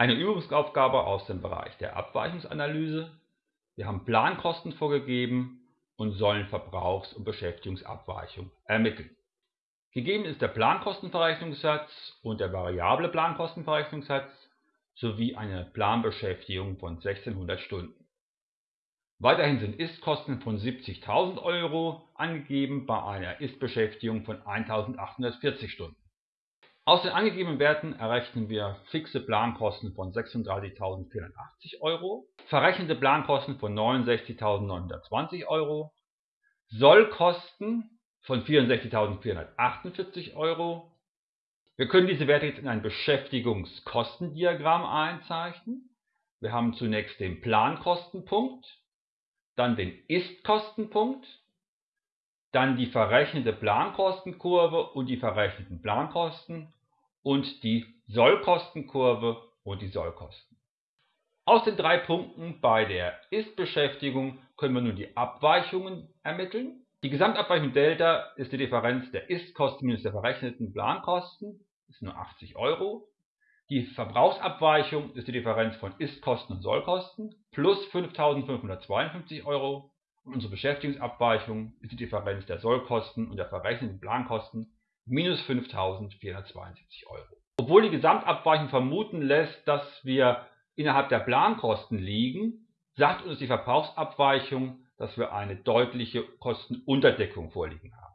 Eine Übungsaufgabe aus dem Bereich der Abweichungsanalyse. Wir haben Plankosten vorgegeben und sollen Verbrauchs- und Beschäftigungsabweichung ermitteln. Gegeben ist der Plankostenverrechnungssatz und der variable Plankostenverrechnungssatz sowie eine Planbeschäftigung von 1600 Stunden. Weiterhin sind Ist-Kosten von 70.000 Euro angegeben bei einer Ist-Beschäftigung von 1.840 Stunden. Aus den angegebenen Werten errechnen wir fixe Plankosten von 36.480 Euro, verrechnete Plankosten von 69.920 Euro, Sollkosten von 64.448 Euro. Wir können diese Werte jetzt in ein Beschäftigungskostendiagramm einzeichnen. Wir haben zunächst den Plankostenpunkt, dann den Ist-Kostenpunkt, dann die verrechnete Plankostenkurve und die verrechneten Plankosten und die Sollkostenkurve und die Sollkosten. Aus den drei Punkten bei der Ist-Beschäftigung können wir nun die Abweichungen ermitteln. Die Gesamtabweichung Delta ist die Differenz der Ist-Kosten minus der verrechneten Plankosten, ist nur 80 Euro. Die Verbrauchsabweichung ist die Differenz von Ist-Kosten und Sollkosten plus 5.552 Euro. Und unsere Beschäftigungsabweichung ist die Differenz der Sollkosten und der verrechneten Plankosten minus 5.472 Euro. Obwohl die Gesamtabweichung vermuten lässt, dass wir innerhalb der Plankosten liegen, sagt uns die Verbrauchsabweichung, dass wir eine deutliche Kostenunterdeckung vorliegen haben.